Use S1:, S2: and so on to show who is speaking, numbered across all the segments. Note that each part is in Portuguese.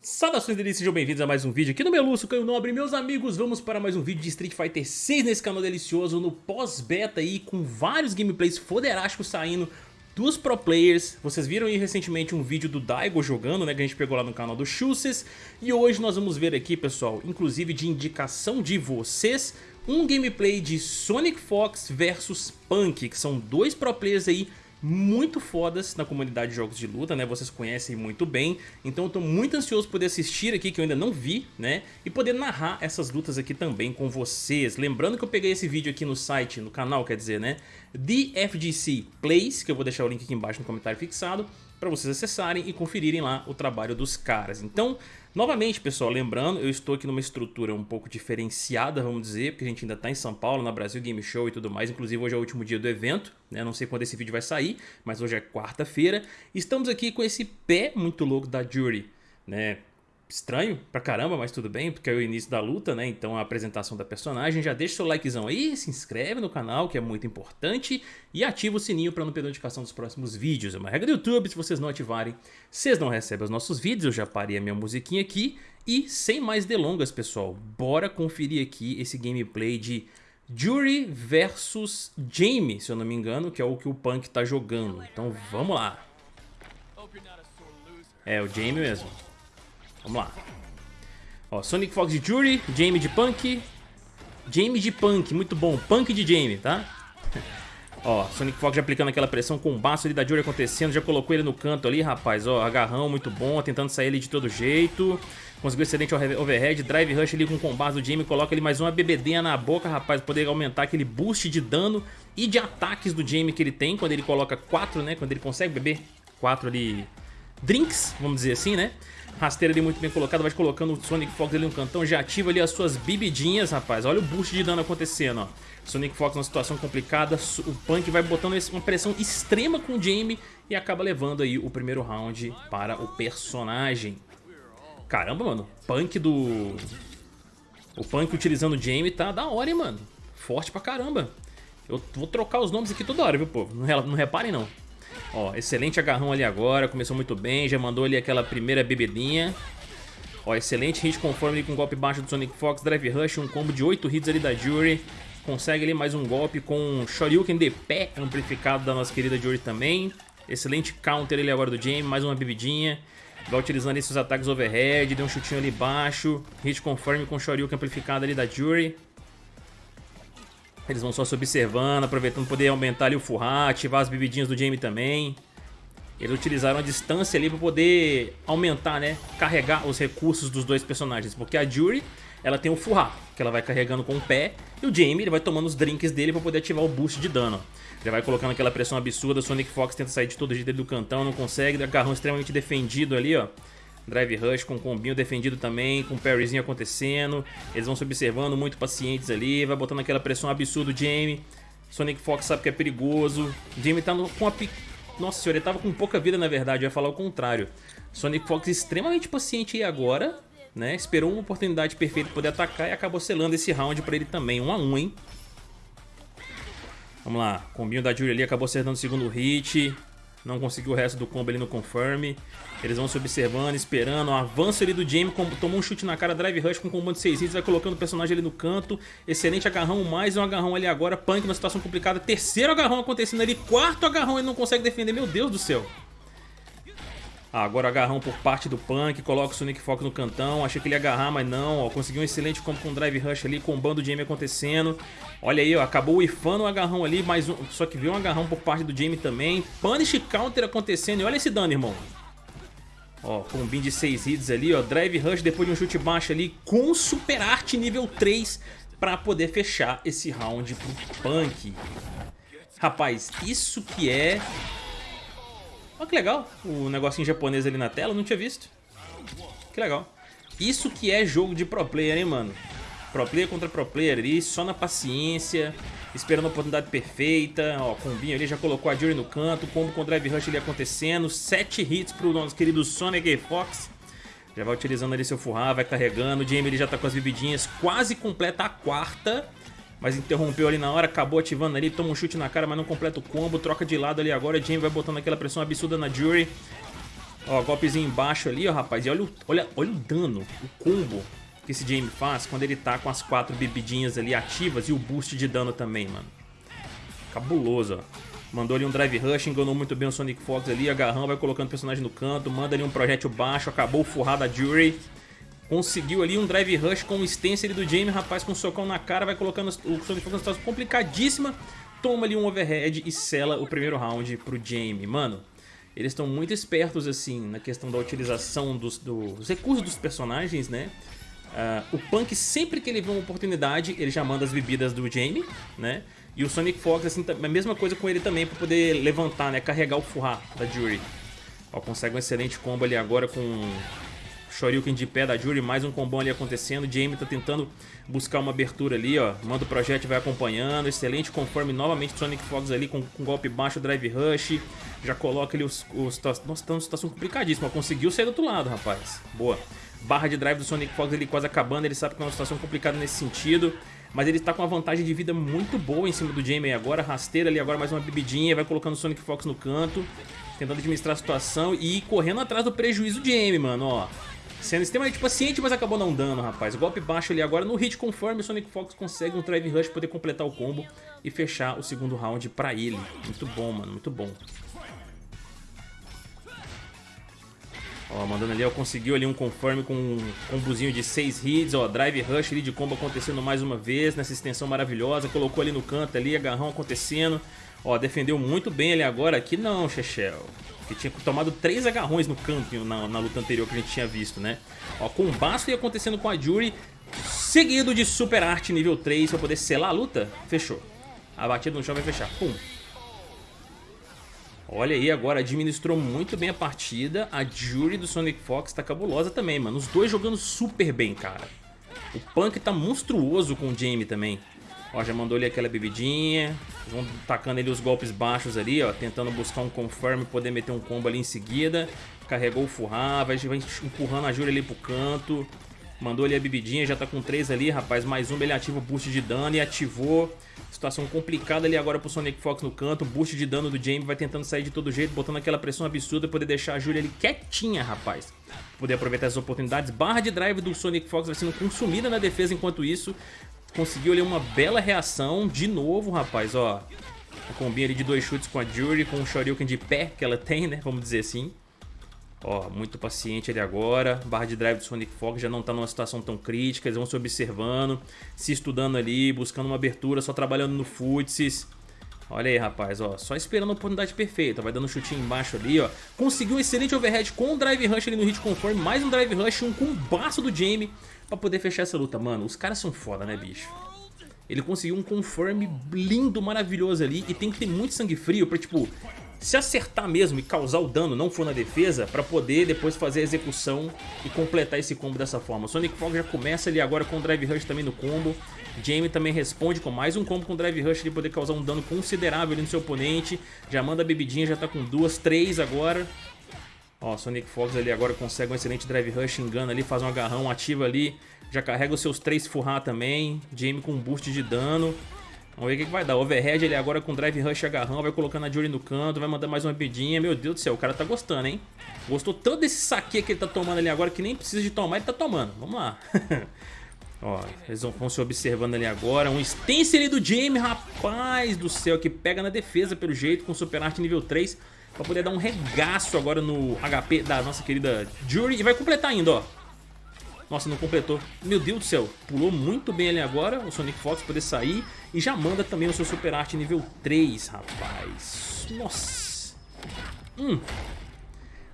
S1: Saudações delícias, sejam bem-vindos a mais um vídeo aqui no Meluço, Caio Nobre. Meus amigos, vamos para mais um vídeo de Street Fighter 6 nesse canal delicioso, no pós-beta aí, com vários gameplays foderásticos saindo dos pro players. Vocês viram aí recentemente um vídeo do Daigo jogando, né, que a gente pegou lá no canal do Chuses. E hoje nós vamos ver aqui, pessoal, inclusive de indicação de vocês, um gameplay de Sonic Fox versus Punk, que são dois pro players aí muito fodas na comunidade de jogos de luta, né? Vocês conhecem muito bem. Então eu tô muito ansioso poder assistir aqui, que eu ainda não vi, né? E poder narrar essas lutas aqui também com vocês. Lembrando que eu peguei esse vídeo aqui no site, no canal, quer dizer, né? The FGC Plays, que eu vou deixar o link aqui embaixo no comentário fixado para vocês acessarem e conferirem lá o trabalho dos caras. Então, novamente, pessoal, lembrando, eu estou aqui numa estrutura um pouco diferenciada, vamos dizer, porque a gente ainda está em São Paulo, na Brasil Game Show e tudo mais. Inclusive, hoje é o último dia do evento, né? Não sei quando esse vídeo vai sair, mas hoje é quarta-feira. Estamos aqui com esse pé muito louco da Jury, né? Estranho pra caramba, mas tudo bem, porque é o início da luta, né? Então a apresentação da personagem. Já deixa seu likezão aí, se inscreve no canal, que é muito importante, e ativa o sininho para não perder notificação dos próximos vídeos. É uma regra do YouTube, se vocês não ativarem, vocês não recebem os nossos vídeos. Eu já parei a minha musiquinha aqui. E sem mais delongas, pessoal, bora conferir aqui esse gameplay de Jury versus Jamie, se eu não me engano, que é o que o Punk tá jogando. Então vamos lá. É, o Jamie mesmo. Vamos lá. Ó, Sonic Fox de Jury, Jamie de Punk. Jamie de Punk, muito bom. Punk de Jamie, tá? Ó, Sonic Fox já aplicando aquela pressão com o baço ali da Jury acontecendo. Já colocou ele no canto ali, rapaz. Ó, agarrão muito bom, tentando sair ele de todo jeito. Conseguiu excelente overhead, drive rush ali com o combate do Jamie. Coloca ele mais uma bebedinha na boca, rapaz. Poder aumentar aquele boost de dano e de ataques do Jamie que ele tem. Quando ele coloca 4, né? Quando ele consegue beber 4 ali drinks, vamos dizer assim, né? Rasteira ali muito bem colocada, vai colocando o Sonic Fox ali no cantão, já ativa ali as suas bebidinhas, rapaz. Olha o boost de dano acontecendo, ó. Sonic Fox numa situação complicada, o Punk vai botando uma pressão extrema com o Jamie e acaba levando aí o primeiro round para o personagem. Caramba, mano, Punk do... O Punk utilizando o Jamie tá da hora, hein, mano. Forte pra caramba. Eu vou trocar os nomes aqui toda hora, viu, povo? Não reparem, não. Ó, excelente agarrão ali agora, começou muito bem, já mandou ali aquela primeira bebedinha. Ó, excelente hit conforme com golpe baixo do Sonic Fox, Drive Rush, um combo de 8 hits ali da Jury. Consegue ali mais um golpe com Shoryuken de pé amplificado da nossa querida Jury também. Excelente counter ali agora do Jamie, mais uma bebidinha. Vai utilizando esses ataques overhead, deu um chutinho ali baixo. Hit conforme com Shoryuken amplificado ali da Jury. Eles vão só se observando, aproveitando poder aumentar ali o furrar, ativar as bebidinhas do Jamie também. Eles utilizaram a distância ali para poder aumentar, né, carregar os recursos dos dois personagens. Porque a Jury, ela tem o furrar, que ela vai carregando com o pé. E o Jamie, ele vai tomando os drinks dele para poder ativar o boost de dano. Já vai colocando aquela pressão absurda, Sonic Fox tenta sair de todo jeito do cantão, não consegue. Agarrão extremamente defendido ali, ó. Drive Rush com combinho defendido também, com parryzinho acontecendo. Eles vão se observando, muito pacientes ali. Vai botando aquela pressão absurda o Jamie. Sonic Fox sabe que é perigoso. Jamie tá com a... Nossa senhora, ele tava com pouca vida na verdade, eu ia falar o contrário. Sonic Fox extremamente paciente aí agora, né? Esperou uma oportunidade perfeita para poder atacar e acabou selando esse round para ele também. 1 um a 1 um, hein? Vamos lá, combinho da Julie ali acabou acertando o segundo hit. Não conseguiu o resto do combo ali no confirm. Eles vão se observando, esperando. O avanço ali do Jamie, tomou um chute na cara, drive rush com combo de 6 hits, vai colocando o personagem ali no canto. Excelente agarrão, mais um agarrão ali agora. Punk numa situação complicada. Terceiro agarrão acontecendo ali, quarto agarrão ele não consegue defender. Meu Deus do céu. Ah, agora agarrão por parte do Punk, coloca o Sonic Fox no cantão, achei que ele ia agarrar, mas não, ó, conseguiu um excelente combo com Drive Rush ali, combando o Jamie acontecendo. Olha aí, ó, acabou ifando o agarrão ali, mais um, só que viu um agarrão por parte do Jamie também. Punish Counter acontecendo, e olha esse dano, irmão. Ó, combinho de 6 hits ali, ó, Drive Rush depois de um chute baixo ali, com Super Art nível 3, pra poder fechar esse round pro Punk. Rapaz, isso que é Olha que legal, o negocinho japonês ali na tela, não tinha visto. Que legal. Isso que é jogo de pro player, hein, mano? Pro player contra pro player ali, só na paciência, esperando a oportunidade perfeita. Ó, combinho ali, já colocou a Jury no canto, combo com o Drive Rush ali acontecendo. Sete hits pro nosso querido Sonic Fox. Já vai utilizando ali seu furrar, vai carregando. O Jamie ele já tá com as bebidinhas, quase completa a quarta. Mas interrompeu ali na hora, acabou ativando ali, toma um chute na cara, mas não completa o combo, troca de lado ali agora, Jamie vai botando aquela pressão absurda na Jury. Ó, golpezinho embaixo ali, ó, rapaz. E olha o, olha, olha o dano, o combo que esse Jamie faz quando ele tá com as quatro bebidinhas ali ativas e o boost de dano também, mano. Cabuloso, ó. Mandou ali um Drive Rush, enganou muito bem o Sonic Fox ali, agarrão, vai colocando o personagem no canto, manda ali um projétil baixo, acabou o furrado da Jury. Conseguiu ali um Drive Rush com o stencil do Jamie, rapaz, com um socão na cara, vai colocando o Sonic Fox numa situação complicadíssima. Toma ali um overhead e sela o primeiro round pro Jamie. Mano, eles estão muito espertos, assim, na questão da utilização dos, dos recursos dos personagens, né? Uh, o Punk, sempre que ele vê uma oportunidade, ele já manda as bebidas do Jamie, né? E o Sonic Fox, assim, a mesma coisa com ele também, pra poder levantar, né? Carregar o Furra da Jury. Ó, consegue um excelente combo ali agora com Shoryuken de pé da Jury, mais um combão ali acontecendo. Jamie tá tentando buscar uma abertura ali, ó. Manda o projeto vai acompanhando. Excelente conforme novamente Sonic Fox ali com, com golpe baixo, Drive Rush. Já coloca ali os... os nossa, tá numa situação complicadíssima. Conseguiu sair do outro lado, rapaz. Boa. Barra de drive do Sonic Fox ele quase acabando. Ele sabe que é uma situação complicada nesse sentido. Mas ele está com uma vantagem de vida muito boa em cima do Jamie agora. Rasteira ali agora, mais uma bebidinha. Vai colocando o Sonic Fox no canto. Tentando administrar a situação e correndo atrás do prejuízo do Jamie, mano, ó. Sendo extremamente paciente, mas acabou não dando, rapaz. Golpe baixo ali agora no hit conforme o Sonic Fox consegue um Drive Rush poder completar o combo e fechar o segundo round pra ele. Muito bom, mano, muito bom. Ó, mandando ali, ó, conseguiu ali um conforme com um combozinho de 6 hits, ó, drive rush ali de combo acontecendo mais uma vez, nessa extensão maravilhosa, colocou ali no canto ali, agarrão acontecendo, ó, defendeu muito bem ali agora, aqui não, Chechel, que tinha tomado 3 agarrões no canto na, na, luta anterior que a gente tinha visto, né, ó, combaço ia acontecendo com a Jury, seguido de Super Art nível 3 pra poder selar a luta, fechou, a batida no chão vai fechar, pum, Olha aí, agora administrou muito bem a partida. A Jury do Sonic Fox tá cabulosa também, mano. Os dois jogando super bem, cara. O Punk tá monstruoso com o Jamie também. Ó, já mandou ali aquela bebidinha. Vão tacando ali os golpes baixos ali, ó. Tentando buscar um confirm e poder meter um combo ali em seguida. Carregou o Furra, vai, vai empurrando a Jury ali pro canto. Mandou ali a bebidinha, já tá com três ali, rapaz. Mais um, ele ativa o boost de dano e ativou. Situação complicada ali agora pro Sonic Fox no canto. Boost de dano do Jamie vai tentando sair de todo jeito, botando aquela pressão absurda, poder deixar a Julia ali quietinha, rapaz. Poder aproveitar as oportunidades. Barra de drive do Sonic Fox vai sendo consumida na defesa enquanto isso. Conseguiu ali uma bela reação de novo, rapaz, ó. A combinha ali de dois chutes com a Jury, com o Shoryuken de pé que ela tem, né, vamos dizer assim. Ó, muito paciente ali agora. Barra de drive do Sonic Fox já não tá numa situação tão crítica. Eles vão se observando, se estudando ali, buscando uma abertura, só trabalhando no futsis. Olha aí, rapaz, ó, só esperando a oportunidade perfeita. Vai dando um chutinho embaixo ali, ó. Conseguiu um excelente overhead com o Drive Rush ali no hit conforme. Mais um Drive Rush, um combaço do Jamie pra poder fechar essa luta. Mano, os caras são foda, né, bicho? Ele conseguiu um conforme lindo, maravilhoso ali. E tem que ter muito sangue frio pra, tipo, se acertar mesmo e causar o dano, não for na defesa, para poder depois fazer a execução e completar esse combo dessa forma. Sonic Fog já começa ali agora com o Drive Rush também no combo. Jamie também responde com mais um combo com o Drive Rush de poder causar um dano considerável ali no seu oponente. Já manda a bebidinha, já tá com duas, três agora. Ó, Sonic Fox ali agora consegue um excelente Drive Rush, engana ali, faz um agarrão, ativa ali. Já carrega os seus três Furra também. Jamie com um boost de dano. Vamos ver o que, que vai dar. Overhead ele agora com Drive Rush agarrão, vai colocando a Jury no canto, vai mandar mais uma pedinha. Meu Deus do céu, o cara tá gostando, hein? Gostou tanto desse saque que ele tá tomando ali agora que nem precisa de tomar, ele tá tomando. Vamos lá. Ó, eles vão se observando ali agora. Um stencil ali do Jamie, rapaz do céu, que pega na defesa pelo jeito com Super Art nível 3. Pra poder dar um regaço agora no HP da nossa querida Jury. E vai completar ainda, ó. Nossa, não completou. Meu Deus do céu, pulou muito bem ali agora o Sonic Fox poder sair. E já manda também o seu Super Art nível 3, rapaz. Nossa. Hum.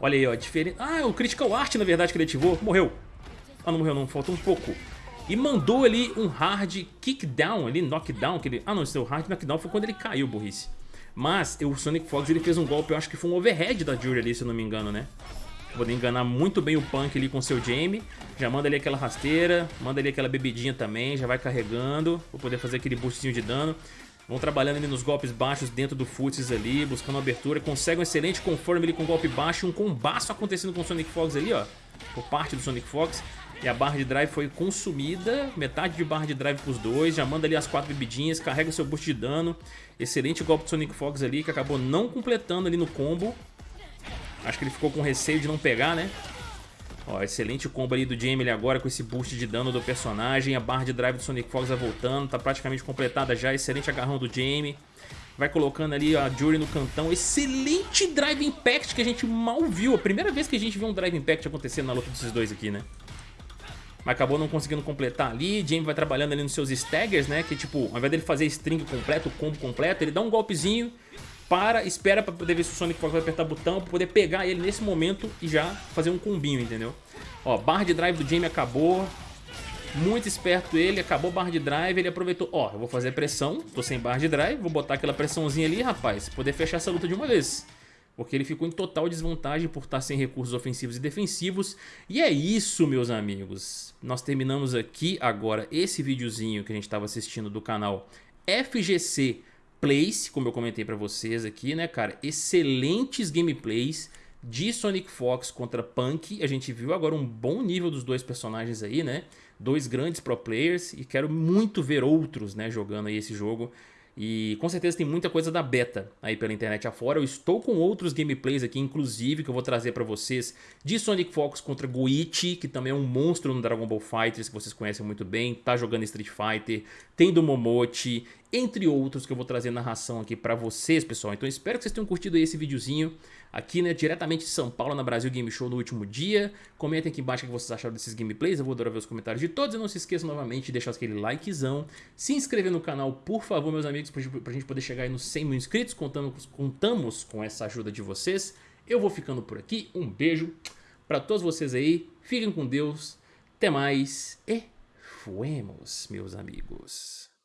S1: Olha aí, ó, diferente. Ah, o Critical Art, na verdade, que ele ativou. Morreu. Ah, não morreu não, falta um pouco. E mandou ali um hard kickdown ali, knockdown. Que ele... Ah, não, esse é o hard knockdown foi quando ele caiu, burrice. Mas o Sonic Fox ele fez um golpe, eu acho que foi um overhead da Jury ali, se eu não me engano, né? Poder enganar muito bem o Punk ali com seu Jamie. Já manda ali aquela rasteira, manda ali aquela bebidinha também, já vai carregando. Pra poder fazer aquele boostzinho de dano. Vão trabalhando ali nos golpes baixos dentro do Futsis ali, buscando abertura. Consegue um excelente conforme ali com golpe baixo. Um combaço acontecendo com o Sonic Fox ali, ó. Por parte do Sonic Fox. E a barra de drive foi consumida, metade de barra de drive pros dois, já manda ali as quatro bebidinhas, carrega o seu boost de dano. Excelente golpe do Sonic Fox ali, que acabou não completando ali no combo. Acho que ele ficou com receio de não pegar, né? Ó, excelente combo ali do Jamie agora com esse boost de dano do personagem. A barra de drive do Sonic Fox vai voltando, tá praticamente completada já. Excelente agarrão do Jamie. Vai colocando ali a Jury no cantão. Excelente Drive Impact que a gente mal viu. A primeira vez que a gente viu um Drive Impact acontecendo na luta desses dois aqui, né? Mas acabou não conseguindo completar ali. Jamie vai trabalhando ali nos seus staggers, né? Que tipo, ao invés dele fazer string completo, combo completo, ele dá um golpezinho, para, espera pra poder ver se o Sonic vai apertar botão, pra poder pegar ele nesse momento e já fazer um combinho, entendeu? Ó, barra de drive do Jamie acabou. Muito esperto ele, acabou barra de drive, ele aproveitou. Ó, eu vou fazer pressão, tô sem barra de drive, vou botar aquela pressãozinha ali, rapaz, poder fechar essa luta de uma vez. Porque ele ficou em total desvantagem por estar sem recursos ofensivos e defensivos. E é isso, meus amigos. Nós terminamos aqui agora esse videozinho que a gente estava assistindo do canal FGC Plays, como eu comentei pra vocês aqui, né, cara? Excelentes gameplays de Sonic Fox contra Punk. A gente viu agora um bom nível dos dois personagens aí, né? Dois grandes pro players e quero muito ver outros, né, jogando aí esse jogo. E com certeza tem muita coisa da beta aí pela internet afora. Eu estou com outros gameplays aqui, inclusive, que eu vou trazer para vocês de Sonic Fox contra Goichi, que também é um monstro no Dragon Ball Fighters, que vocês conhecem muito bem. Tá jogando Street Fighter, tem do Momochi, entre outros que eu vou trazer narração aqui para vocês, pessoal. Então espero que vocês tenham curtido esse videozinho aqui, né, diretamente de São Paulo, na Brasil Game Show no último dia. Comentem aqui embaixo o que vocês acharam desses gameplays, eu vou adorar ver os comentários de todos. E não se esqueçam novamente de deixar aquele likezão, se inscrever no canal, por favor, meus amigos, pra gente poder chegar aí nos 100 mil inscritos. Contamos, contamos com essa ajuda de vocês. Eu vou ficando por aqui, um beijo para todos vocês aí, fiquem com Deus, até mais e fuemos, meus amigos.